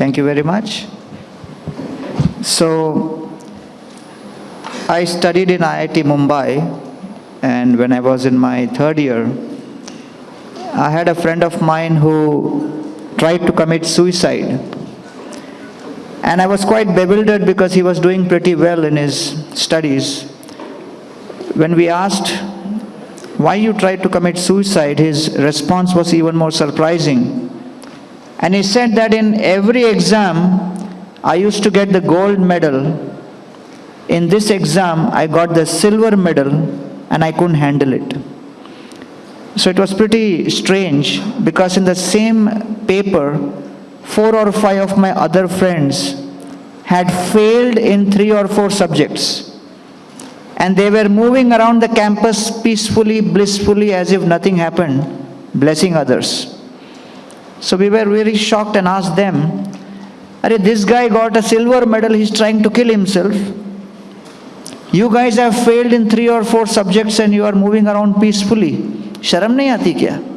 Thank you very much. So, I studied in IIT Mumbai, and when I was in my third year, I had a friend of mine who tried to commit suicide. And I was quite bewildered because he was doing pretty well in his studies. When we asked why you tried to commit suicide, his response was even more surprising. And he said that in every exam, I used to get the gold medal. In this exam, I got the silver medal and I couldn't handle it. So it was pretty strange because in the same paper, four or five of my other friends had failed in three or four subjects and they were moving around the campus peacefully, blissfully, as if nothing happened, blessing others. So we were very shocked and asked them, Are this guy got a silver medal, he's trying to kill himself. You guys have failed in three or four subjects and you are moving around peacefully. Sharam nahi aati kya?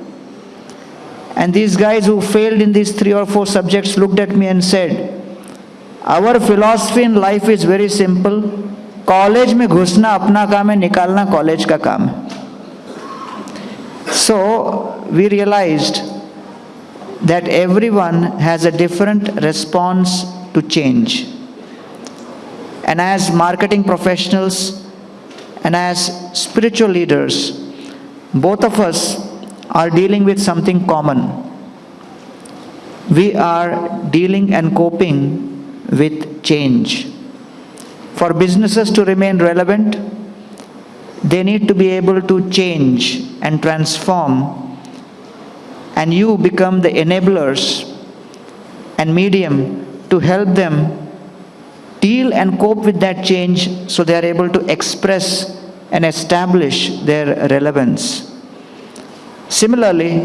And these guys who failed in these three or four subjects looked at me and said, Our philosophy in life is very simple. College में घुसना अपना काम है निकालना college का काम है so we realized that everyone has a different response to change. And as marketing professionals and as spiritual leaders both of us are dealing with something common. We are dealing and coping with change. For businesses to remain relevant, they need to be able to change and transform, and you become the enablers and medium to help them deal and cope with that change so they are able to express and establish their relevance. Similarly,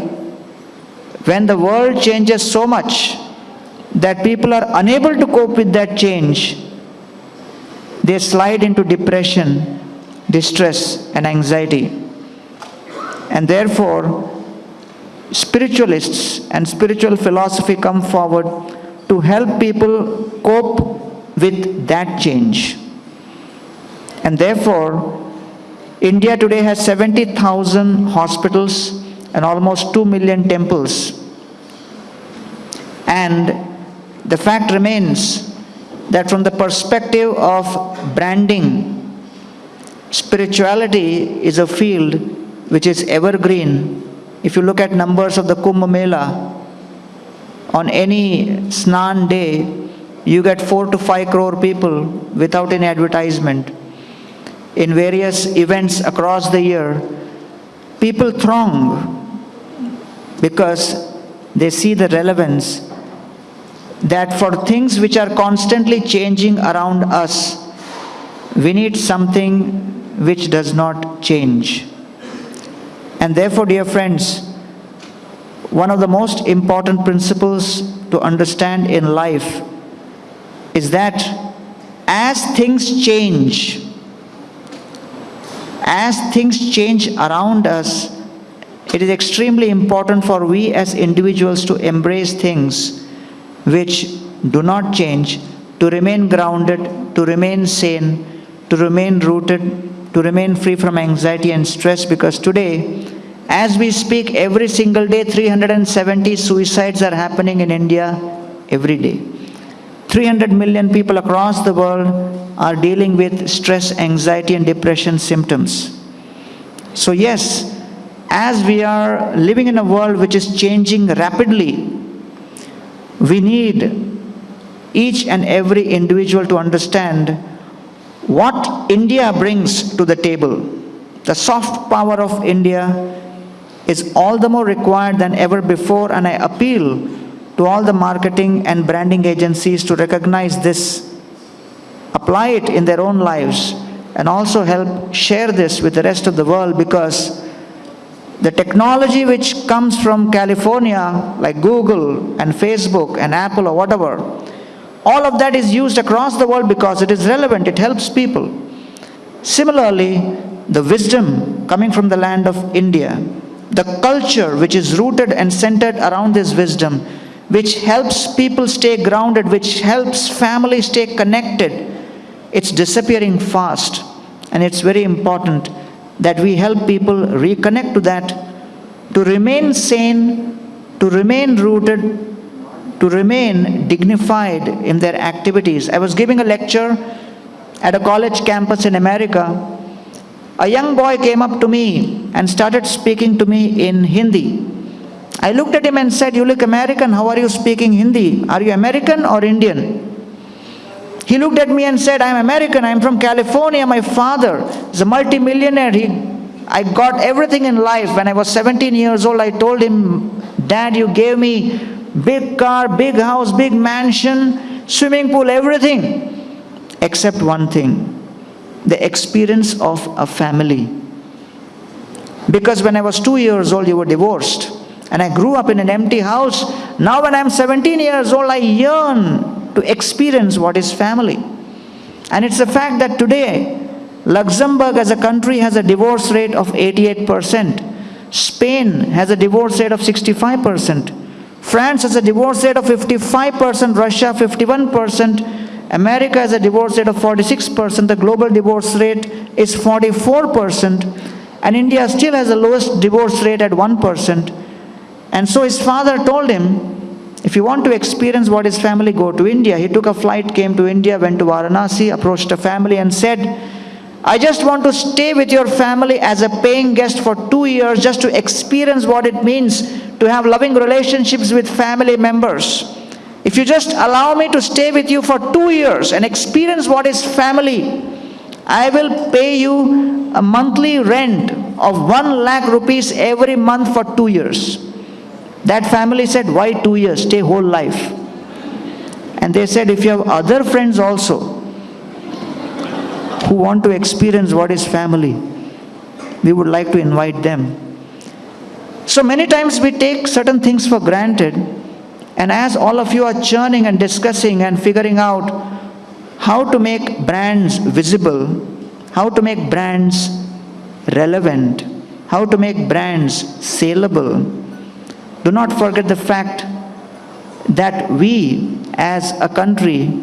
when the world changes so much that people are unable to cope with that change, they slide into depression, distress, and anxiety. And therefore, spiritualists and spiritual philosophy come forward to help people cope with that change. And therefore, India today has 70,000 hospitals and almost 2 million temples. And the fact remains that from the perspective of branding, spirituality is a field which is evergreen. If you look at numbers of the Kumbh Mela, on any Snan day, you get 4 to 5 crore people without any advertisement. In various events across the year, people throng because they see the relevance that for things which are constantly changing around us, we need something which does not change. And therefore, dear friends, one of the most important principles to understand in life is that as things change, as things change around us, it is extremely important for we as individuals to embrace things which do not change, to remain grounded, to remain sane, to remain rooted, to remain free from anxiety and stress because today, as we speak, every single day, 370 suicides are happening in India every day. 300 million people across the world are dealing with stress, anxiety, and depression symptoms. So, yes, as we are living in a world which is changing rapidly, we need each and every individual to understand what India brings to the table. The soft power of India is all the more required than ever before and I appeal to all the marketing and branding agencies to recognize this, apply it in their own lives and also help share this with the rest of the world because the technology which comes from California, like Google and Facebook and Apple or whatever, all of that is used across the world because it is relevant, it helps people. Similarly, the wisdom coming from the land of India, the culture which is rooted and centered around this wisdom, which helps people stay grounded, which helps families stay connected, it's disappearing fast. And it's very important that we help people reconnect to that, to remain sane, to remain rooted, to remain dignified in their activities. I was giving a lecture at a college campus in America. A young boy came up to me and started speaking to me in Hindi. I looked at him and said, You look American, how are you speaking Hindi? Are you American or Indian? He looked at me and said, I'm American, I'm from California, my father is a multimillionaire. He, I got everything in life. When I was 17 years old, I told him, Dad, you gave me big car, big house, big mansion, swimming pool, everything, except one thing the experience of a family. Because when I was two years old, you were divorced. And I grew up in an empty house. Now, when I'm 17 years old, I yearn to experience what is family. And it's a fact that today, Luxembourg as a country has a divorce rate of 88%. Spain has a divorce rate of 65%. France has a divorce rate of 55%, Russia 51%, America has a divorce rate of 46%, the global divorce rate is 44%, and India still has the lowest divorce rate at 1%. And so his father told him, if you want to experience what his family, go to India. He took a flight, came to India, went to Varanasi, approached a family and said, I just want to stay with your family as a paying guest for two years just to experience what it means to have loving relationships with family members. If you just allow me to stay with you for two years and experience what is family, I will pay you a monthly rent of one lakh rupees every month for two years. That family said, why two years? Stay whole life. And they said, if you have other friends also who want to experience what is family, we would like to invite them. So many times we take certain things for granted, and as all of you are churning and discussing and figuring out how to make brands visible, how to make brands relevant, how to make brands saleable, do not forget the fact that we as a country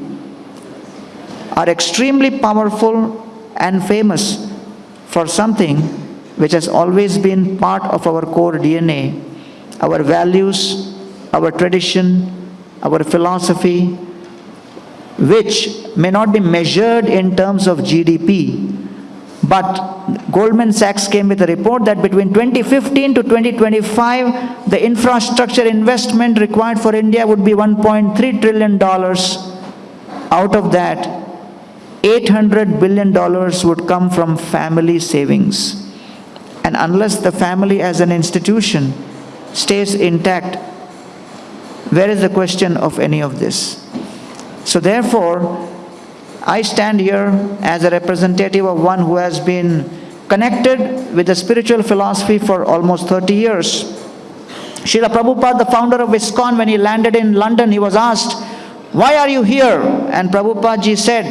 are extremely powerful and famous for something which has always been part of our core DNA, our values, our tradition, our philosophy, which may not be measured in terms of GDP, but Goldman Sachs came with a report that between 2015 to 2025, the infrastructure investment required for India would be $1.3 trillion. Out of that, $800 billion would come from family savings. And unless the family as an institution stays intact, where is the question of any of this? So therefore, I stand here as a representative of one who has been connected with the spiritual philosophy for almost 30 years. Srila Prabhupada, the founder of ISKCON, when he landed in London, he was asked, why are you here? And Prabhupada ji said,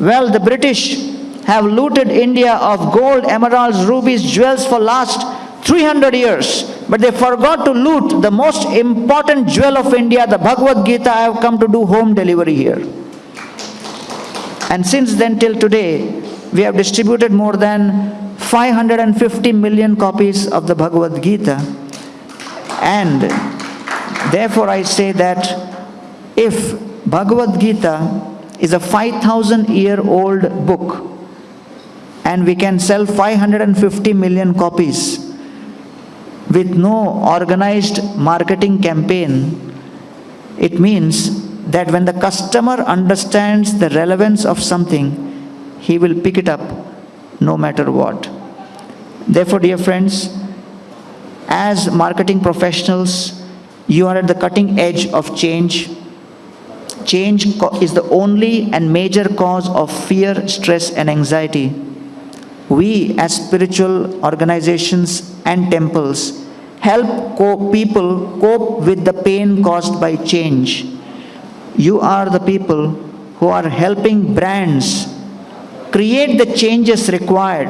well, the British have looted India of gold, emeralds, rubies, jewels for last 300 years. But they forgot to loot the most important jewel of India, the Bhagavad Gita. I have come to do home delivery here. And since then till today, we have distributed more than 550 million copies of the Bhagavad Gita. And therefore I say that if Bhagavad Gita is a 5,000 year old book and we can sell 550 million copies with no organized marketing campaign, it means that when the customer understands the relevance of something, he will pick it up no matter what. Therefore, dear friends, as marketing professionals, you are at the cutting edge of change. Change is the only and major cause of fear, stress, and anxiety. We, as spiritual organizations and temples, help co people cope with the pain caused by change you are the people who are helping brands create the changes required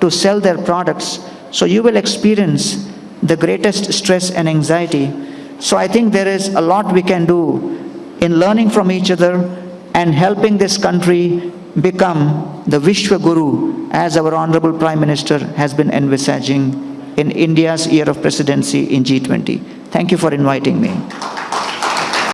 to sell their products. So you will experience the greatest stress and anxiety. So I think there is a lot we can do in learning from each other and helping this country become the Vishwa Guru as our Honorable Prime Minister has been envisaging in India's year of presidency in G20. Thank you for inviting me.